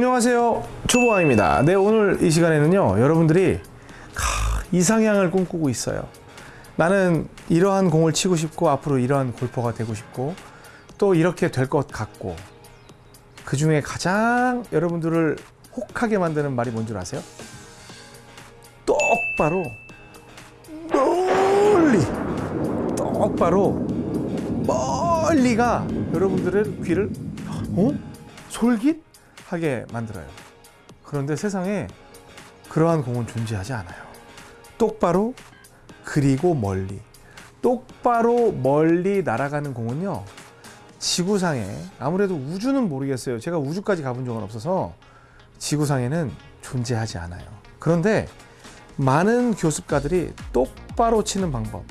안녕하세요 초보왕입니다 네 오늘 이 시간에는요 여러분들이 카, 이상향을 꿈꾸고 있어요 나는 이러한 공을 치고 싶고 앞으로 이러한 골퍼가 되고 싶고 또 이렇게 될 것 같고 그 중에 가장 여러분들을 혹하게 만드는 말이 뭔 줄 아세요? 똑바로 멀리 똑바로 멀리가 여러분들의 귀를 어? 솔깃 하게 만들어요. 그런데 세상에 그러한 공은 존재하지 않아요. 똑바로 그리고 멀리 똑바로 멀리 날아가는 공은요 지구상에 아무래도 우주는 모르겠어요. 제가 우주까지 가본 적은 없어서 지구상에는 존재하지 않아요. 그런데 많은 교습가들이 똑바로 치는 방법,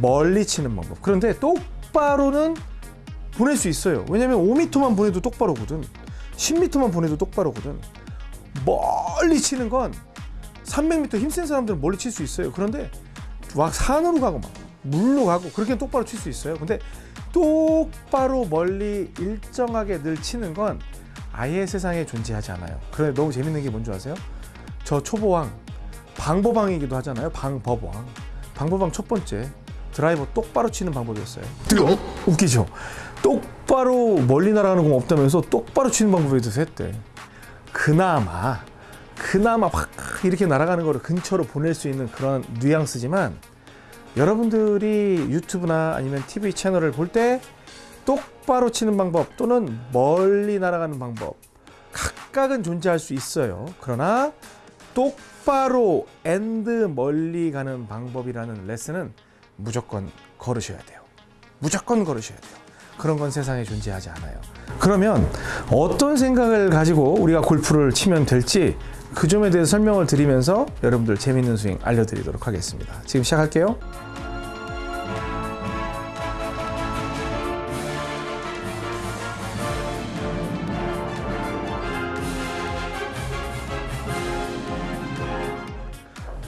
멀리 치는 방법. 그런데 똑바로는 보낼 수 있어요. 왜냐면 5m만 보내도 똑바로거든. 10m만 보내도 똑바로거든. 멀리 치는 건 300m 힘센 사람들은 멀리 칠 수 있어요. 그런데 막 산으로 가고 막 물로 가고 그렇게 똑바로 칠 수 있어요. 근데 똑바로 멀리 일정하게 늘 치는 건 아예 세상에 존재하지 않아요. 그래 너무 재밌는 게 뭔지 아세요? 저 초보왕 방법왕이기도 하잖아요. 방법왕. 방법왕 첫 번째 드라이버 똑바로 치는 방법이었어요. 어? 웃기죠? 똑바로 멀리 날아가는 공 없다면서 똑바로 치는 방법에 대해서 했대. 그나마 그나마 확 이렇게 날아가는 거를 근처로 보낼 수 있는 그런 뉘앙스지만 여러분들이 유튜브나 아니면 TV 채널을 볼 때 똑바로 치는 방법 또는 멀리 날아가는 방법 각각은 존재할 수 있어요. 그러나 똑바로 and 멀리 가는 방법이라는 레슨은 무조건 거르셔야 돼요. 무조건 거르셔야 돼요. 그런 건 세상에 존재하지 않아요. 그러면 어떤 생각을 가지고 우리가 골프를 치면 될지 그 점에 대해서 설명을 드리면서 여러분들 재밌는 스윙 알려드리도록 하겠습니다. 지금 시작할게요.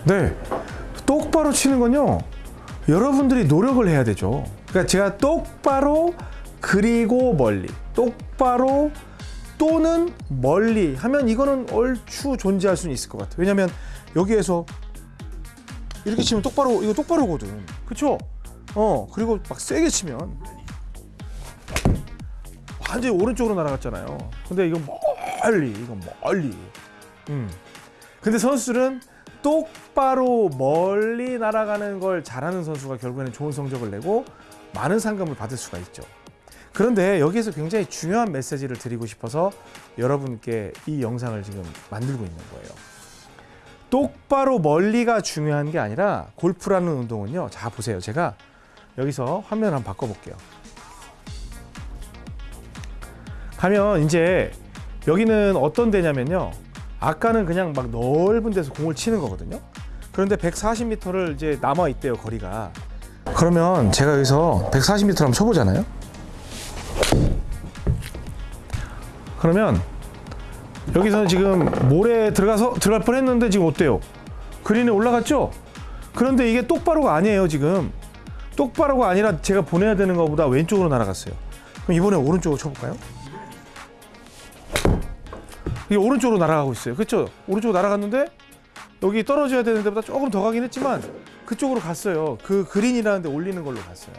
네. 똑바로 치는 건요. 여러분들이 노력을 해야 되죠. 그러니까 제가 똑바로 그리고 멀리 똑바로 또는 멀리 하면 이거는 얼추 존재할 수는 있을 것 같아요. 왜냐면 여기에서 이렇게 치면 똑바로 이거 똑바로거든. 그렇죠? 어 그리고 막 세게 치면 완전히 오른쪽으로 날아갔잖아요. 근데 이건 멀리 이건 멀리. 음. 근데 선수들은 똑바로 멀리 날아가는 걸 잘하는 선수가 결국에는 좋은 성적을 내고 많은 상금을 받을 수가 있죠. 그런데 여기에서 굉장히 중요한 메시지를 드리고 싶어서 여러분께 이 영상을 지금 만들고 있는 거예요. 똑바로 멀리가 중요한 게 아니라 골프라는 운동은요. 자 보세요. 제가 여기서 화면 한번 바꿔볼게요. 가면 이제 여기는 어떤 데냐면요. 아까는 그냥 막 넓은 데서 공을 치는 거거든요. 그런데 140m를 이제 남아 있대요 거리가. 그러면 제가 여기서 140m를 한번 쳐보잖아요. 그러면 여기서는 지금 모래 들어가서 들어갈 뻔했는데 지금 어때요? 그린에 올라갔죠? 그런데 이게 똑바로가 아니에요 지금. 똑바로가 아니라 제가 보내야 되는 것보다 왼쪽으로 날아갔어요. 그럼 이번에 오른쪽으로 쳐볼까요? 이게 오른쪽으로 날아가고 있어요. 그렇죠? 오른쪽으로 날아갔는데 여기 떨어져야 되는 데보다 조금 더 가긴 했지만 그쪽으로 갔어요. 그 그린이라는 데 올리는 걸로 갔어요.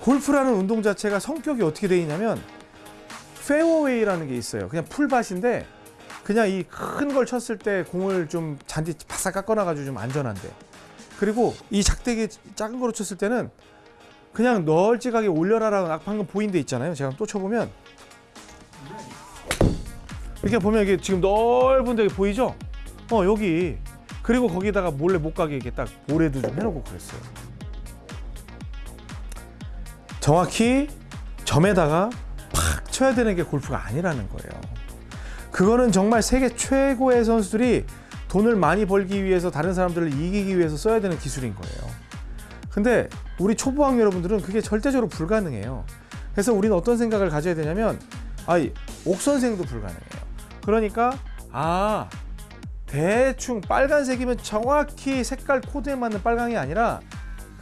골프라는 운동 자체가 성격이 어떻게 되어 있냐면 페어웨이라는 게 있어요. 그냥 풀밭인데 그냥 이 큰 걸 쳤을 때 공을 좀 잔디 바싹 깎아놔 가지고 좀 안전한데 그리고 이 작대기 작은 거로 쳤을 때는 그냥 널찍하게 올려라라고 방금 보인 데 있잖아요. 제가 또 쳐보면 이렇게 보면 이게 지금 넓은 데 보이죠? 어 여기 그리고 거기다가 몰래 못 가게 이렇게 딱 모래도 좀 해놓고 그랬어요. 정확히 점에다가 팍 쳐야 되는 게 골프가 아니라는 거예요. 그거는 정말 세계 최고의 선수들이 돈을 많이 벌기 위해서 다른 사람들을 이기기 위해서 써야 되는 기술인 거예요. 근데 우리 초보왕 여러분들은 그게 절대적으로 불가능해요. 그래서 우리는 어떤 생각을 가져야 되냐면 아이 옥선생도 불가능해요. 그러니까 아 대충 빨간색이면 정확히 색깔 코드에 맞는 빨강이 아니라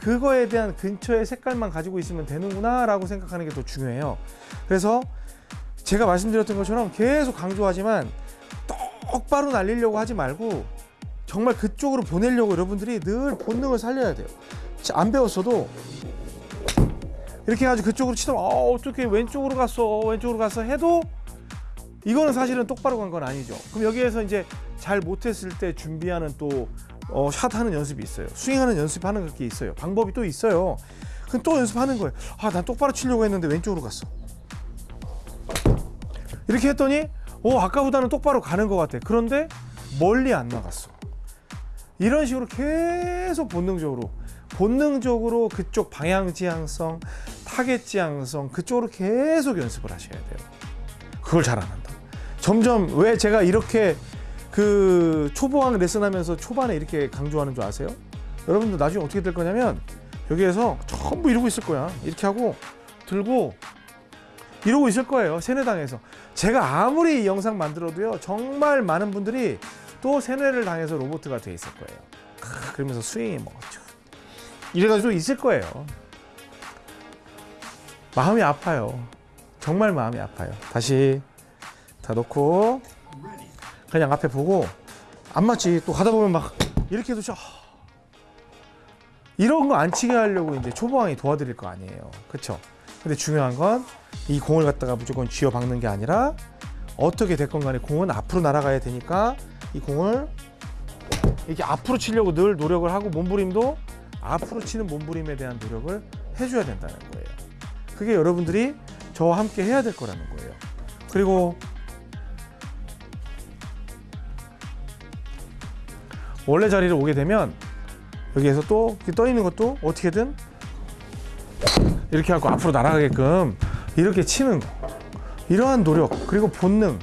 그거에 대한 근처의 색깔만 가지고 있으면 되는구나 라고 생각하는 게 더 중요해요 그래서 제가 말씀드렸던 것처럼 계속 강조하지만 똑바로 날리려고 하지 말고 정말 그쪽으로 보내려고 여러분들이 늘 본능을 살려야 돼요. 자, 안 배웠어도 이렇게 해가지고 그쪽으로 치더라. 어, 어떻게 왼쪽으로 갔어? 왼쪽으로 갔어? 해도 이거는 사실은 똑바로 간 건 아니죠. 그럼 여기에서 이제 잘 못했을 때 준비하는 또 어, 샷하는 연습이 있어요. 스윙하는 연습하는 게 있어요. 방법이 또 있어요. 그럼 또 연습하는 거예요. 아, 난 똑바로 치려고 했는데 왼쪽으로 갔어. 이렇게 했더니 오 아까보다는 똑바로 가는 것 같아. 그런데 멀리 안 나갔어. 이런 식으로 계속 본능적으로 본능적으로 그쪽 방향 지향성, 타겟 지향성 그쪽으로 계속 연습을 하셔야 돼요. 그걸 잘 안 한다. 점점 왜 제가 이렇게 그 초보왕 레슨하면서 초반에 이렇게 강조하는 줄 아세요? 여러분들 나중에 어떻게 될 거냐면 여기에서 전부 이러고 있을 거야. 이렇게 하고 들고 이러고 있을 거예요. 세뇌당해서. 제가 아무리 이 영상 만들어도요. 정말 많은 분들이 또 세뇌를 당해서 로봇가 돼 있을 거예요. 크, 그러면서 스윙이 뭐 쭉. 이래가지고 있을 거예요. 마음이 아파요. 정말 마음이 아파요. 다시 다 놓고 그냥 앞에 보고 안 맞지 또 가다 보면 막 이렇게 해도 저 이런 거 안 치게 하려고 이제 초보왕이 도와드릴 거 아니에요. 그렇죠? 근데 중요한 건 이 공을 갖다가 무조건 쥐어 박는 게 아니라 어떻게 됐건 간에 공은 앞으로 날아가야 되니까 이 공을 이렇게 앞으로 치려고 늘 노력을 하고 몸부림도 앞으로 치는 몸부림에 대한 노력을 해줘야 된다는 거예요. 그게 여러분들이 저와 함께 해야 될 거라는 거예요. 그리고 원래 자리를 오게 되면 여기에서 또 떠 있는 것도 어떻게든 이렇게 하고 앞으로 날아가게끔 이렇게 치는 거. 이러한 노력 그리고 본능.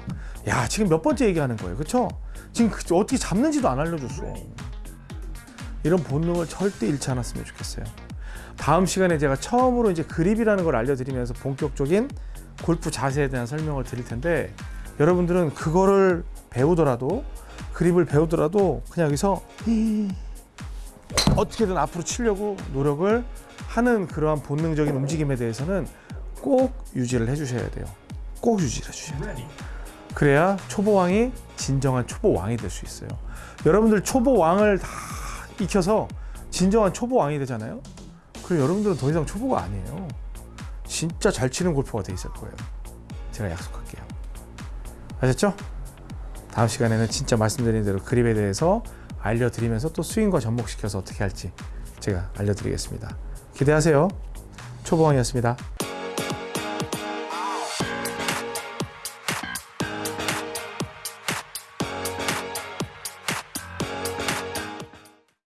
야 지금 몇 번째 얘기하는 거예요. 그쵸? 지금 그- 어떻게 잡는지도 안 알려줬어. 이런 본능을 절대 잃지 않았으면 좋겠어요. 다음 시간에 제가 처음으로 이제 그립이라는 걸 알려드리면서 본격적인 골프 자세에 대한 설명을 드릴 텐데 여러분들은 그거를 배우더라도 그립을 배우더라도 그냥 여기서 어떻게든 앞으로 치려고 노력을 하는 그러한 본능적인 움직임에 대해서는 꼭 유지를 해주셔야 돼요. 꼭 유지를 해주셔야 돼요. 그래야 초보왕이 진정한 초보왕이 될 수 있어요. 여러분들 초보왕을 다 익혀서 진정한 초보왕이 되잖아요. 그럼 여러분들은 더 이상 초보가 아니에요. 진짜 잘 치는 골퍼가 돼 있을 거예요. 제가 약속할게요. 아셨죠? 다음 시간에는 진짜 말씀드린 대로 그립에 대해서 알려드리면서 또 스윙과 접목시켜서 어떻게 할지 제가 알려드리겠습니다. 기대하세요. 초보왕이었습니다.